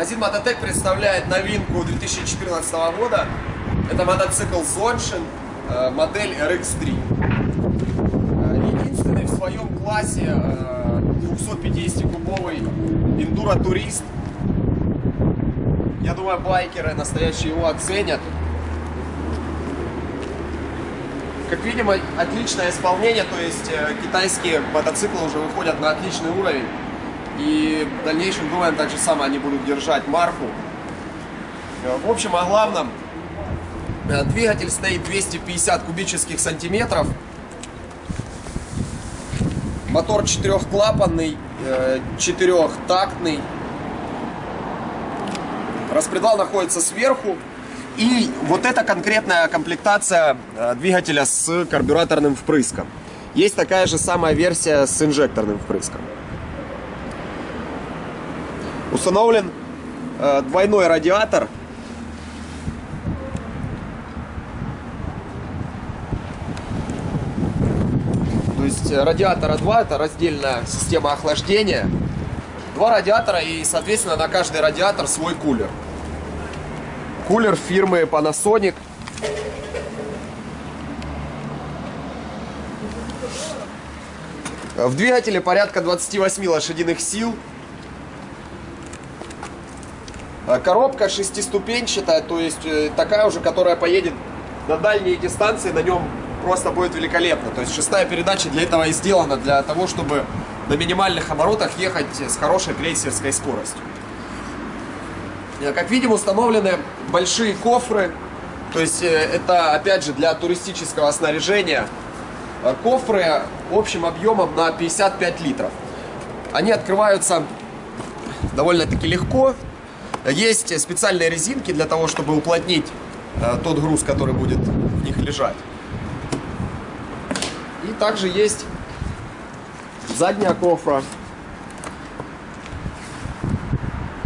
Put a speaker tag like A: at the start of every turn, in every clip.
A: Магазин Мототек представляет новинку 2014 года. Это мотоцикл Zonshin, э, модель RX3. Э, единственный в своем классе 250-кубовый Enduro Турист. Я думаю, байкеры настоящие его оценят. Как видим, отличное исполнение, то есть э, китайские мотоциклы уже выходят на отличный уровень. И в дальнейшем, думаем, так же самое они будут держать марку. Э, в общем, о главном. Э, двигатель стоит 250 кубических сантиметров. Мотор четырехклапанный, четырехтактный. Распредвал находится сверху. И вот эта конкретная комплектация э, двигателя с карбюраторным впрыском. Есть такая же самая версия с инжекторным впрыском. Установлен э, двойной радиатор. То есть э, радиатора два, это раздельная система охлаждения. Два радиатора и, соответственно, на каждый радиатор свой кулер. Кулер фирмы Panasonic. В двигателе порядка 28 лошадиных сил. Коробка шестиступенчатая, то есть э, такая уже, которая поедет на дальние дистанции, на нем просто будет великолепно. То есть шестая передача для этого и сделана, для того, чтобы на минимальных оборотах ехать с хорошей крейсерской скоростью. Э, как видим, установлены большие кофры. То есть э, это, опять же, для туристического снаряжения. Кофры общим объемом на 55 литров. Они открываются довольно-таки легко. Есть специальные резинки для того, чтобы уплотнить тот груз, который будет в них лежать. И также есть задняя кофра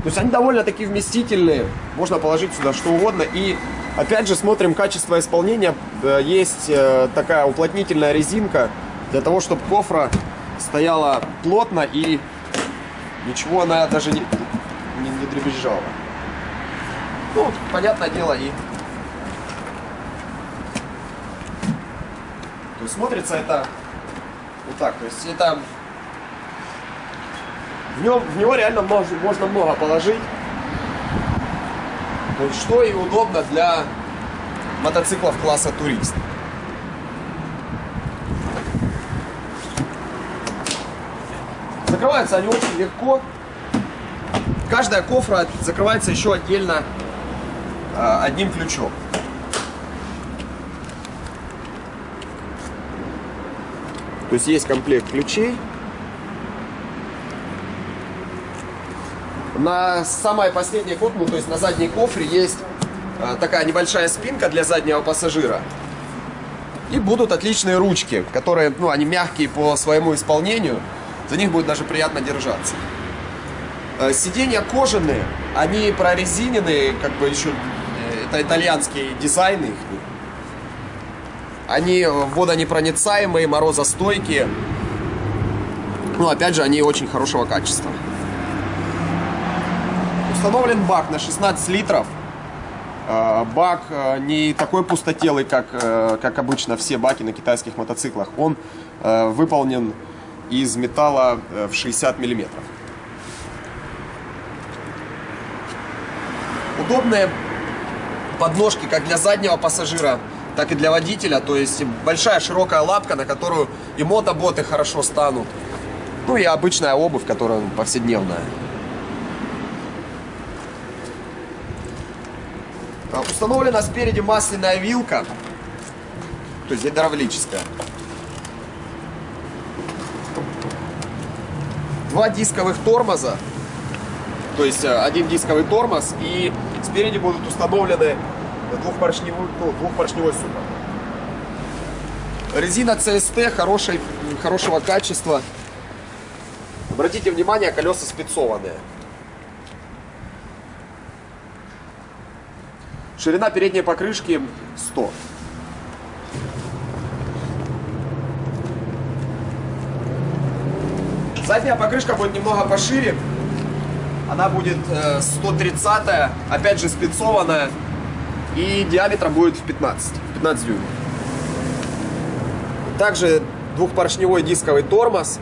A: То есть они довольно-таки вместительные, можно положить сюда что угодно. И опять же смотрим качество исполнения. Э, есть э, такая уплотнительная резинка для того, чтобы кофра стояла плотно и ничего она даже не, дребезжала. Ну, понятное дело, и то есть смотрится это вот так. То есть это в, нем, в него реально можно, можно много положить. Есть, что и удобно для мотоциклов класса турист. Закрываются они очень легко. Каждая кофра закрывается еще отдельно э, одним ключом. То есть есть комплект ключей. На самой последней кофре, ну, то есть на задней кофре есть э, такая небольшая спинка для заднего пассажира. И будут отличные ручки, которые, ну, они мягкие по своему исполнению. За них будет даже приятно держаться. Э, сиденья кожаные, они прорезиненные, как бы еще, э, это итальянские дизайны их. Они водонепроницаемые, морозостойкие. Ну, опять же, они очень хорошего качества. Установлен бак на 16 литров. Э, бак э, не такой пустотелый, как, э, как обычно все баки на китайских мотоциклах. Он выполнен из металла в 60 миллиметров. Удобные подножки как для заднего пассажира, так и для водителя. То есть большая широкая лапка, на которую и мотоботы хорошо станут. Ну и обычная обувь, которая повседневная. А, установлена спереди масляная вилка, то есть гидравлическая. Два дисковых тормоза, то есть э, один дисковый тормоз, и спереди будут установлены двухпоршневой, ну, двухпоршневой супер. Резина CST хорошей, хорошего качества. Обратите внимание, колеса спецованные. Ширина передней покрышки 100. Задняя покрышка будет немного пошире. Она будет 130 опять же спецованная. И диаметром будет в 15, 15 дюймов. Также двухпоршневой дисковый тормоз.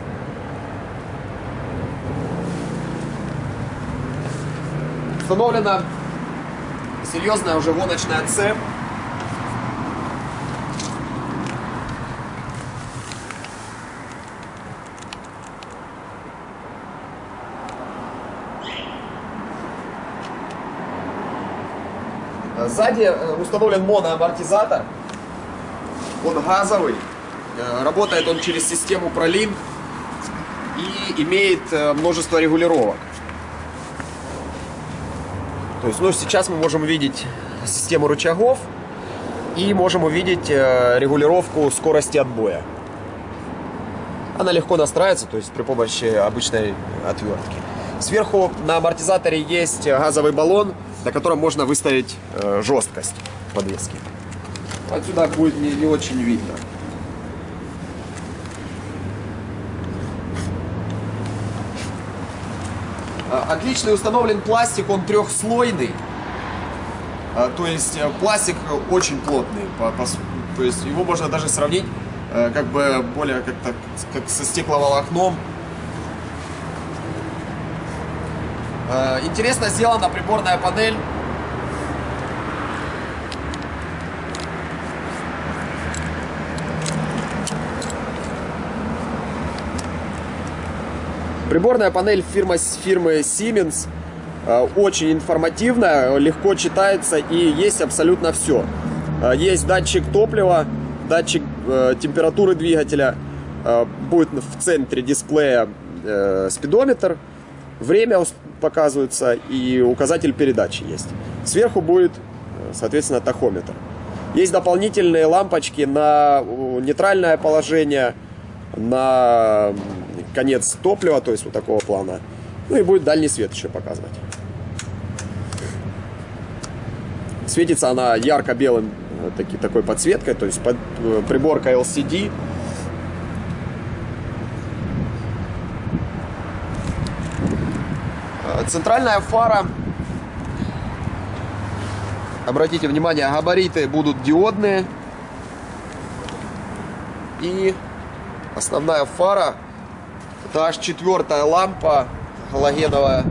A: Установлена серьезная уже гоночная цепь. Сзади э, установлен моноамортизатор. Он газовый. Э, работает он через систему Prolink и имеет э, множество регулировок. То есть, ну, сейчас мы можем увидеть систему рычагов и можем увидеть регулировку скорости отбоя. Она легко настраивается, то есть при помощи обычной отвертки. Сверху на амортизаторе есть газовый баллон, на котором можно выставить э, жесткость подвески. Отсюда будет не, не очень видно. А, отличный установлен пластик, он трехслойный. А, то есть э, пластик очень плотный. По, по, то есть его можно даже сравнить э, как бы более как-то как со стекловолокном. Э, интересно сделана приборная панель. Приборная панель фирмы, фирмы Siemens э, очень информативная, легко читается и есть абсолютно все. Э, есть датчик топлива, датчик температуры двигателя, будет в центре дисплея спидометр, время показывается и указатель передачи есть. Сверху будет, соответственно, тахометр. Есть дополнительные лампочки на нейтральное положение, на конец топлива, то есть вот такого плана. Ну и будет дальний свет еще показывать. Светится она ярко-белым таки, такой подсветкой, то есть под, э, приборка LCD Центральная фара, обратите внимание, габариты будут диодные. И основная фара, это аж четвертая лампа галогеновая.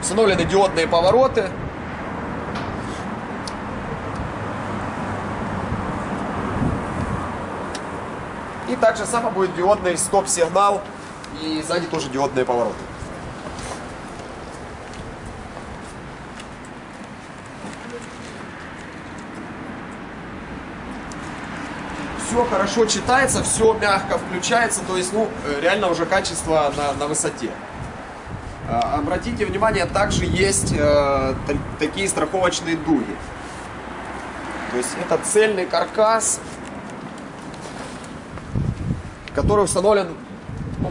A: Установлены диодные повороты. Также само будет диодный стоп-сигнал и сзади тоже диодные повороты. Все хорошо читается, все мягко включается, то есть, ну, э, реально уже качество на, на высоте. А, обратите внимание, также есть э, такие страховочные дуги. То есть это цельный каркас, который установлен ну,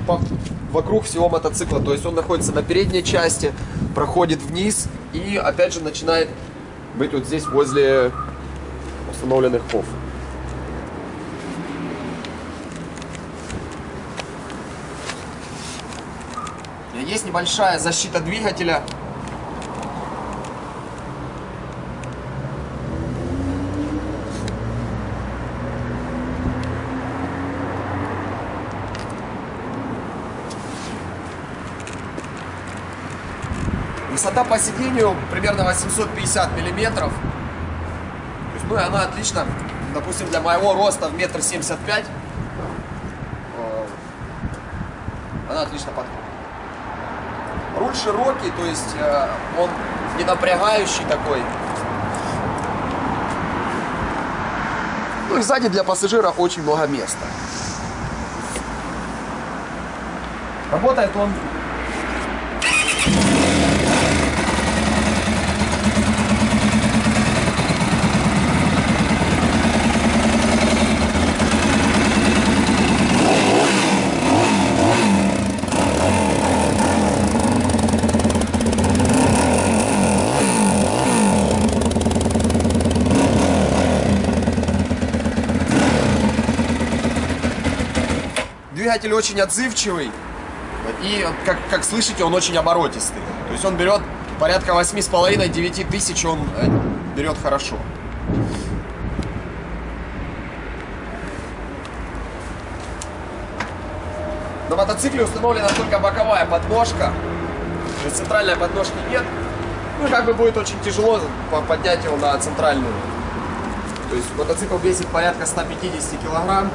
A: вокруг всего мотоцикла. То есть он находится на передней части, проходит вниз и опять же начинает быть вот здесь возле установленных ков. Есть небольшая защита двигателя Высота по сидению примерно 850 миллиметров. То есть, ну и она отлично, допустим, для моего роста в метр семьдесят пять, э, она отлично подходит. Руль широкий, то есть э, он не напрягающий такой. Ну и сзади для пассажира очень много места. Работает он двигатель очень отзывчивый. И, как, как слышите, он очень оборотистый. То есть он берет порядка 8,5-9 тысяч, он э, берет хорошо. На мотоцикле установлена только боковая подножка. То есть центральной подножки нет. Ну, как бы будет очень тяжело поднять его на центральную. То есть мотоцикл весит порядка 150 килограмм.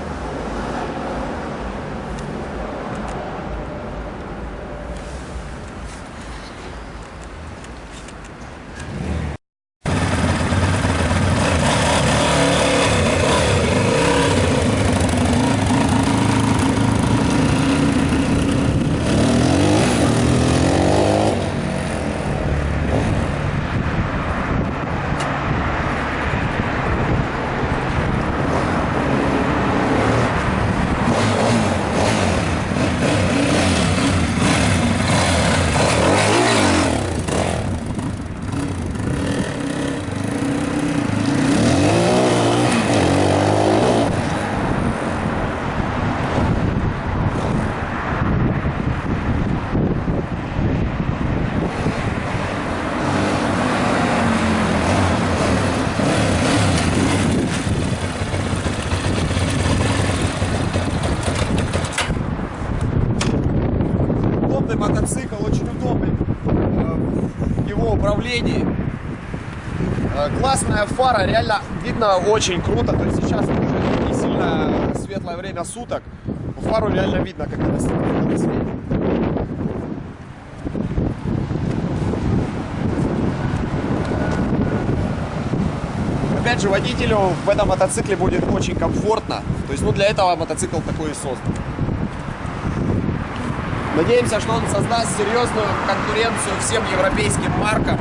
A: Удобный мотоцикл, очень удобный э, в его управлении. Э, классная фара, реально видно очень круто. То есть сейчас уже не сильно светлое время суток. Фару реально видно, как она светит. Опять же, водителю в этом мотоцикле будет очень комфортно. То есть, ну, для этого мотоцикл такой и создан. Надеемся, что он создаст серьезную конкуренцию всем европейским маркам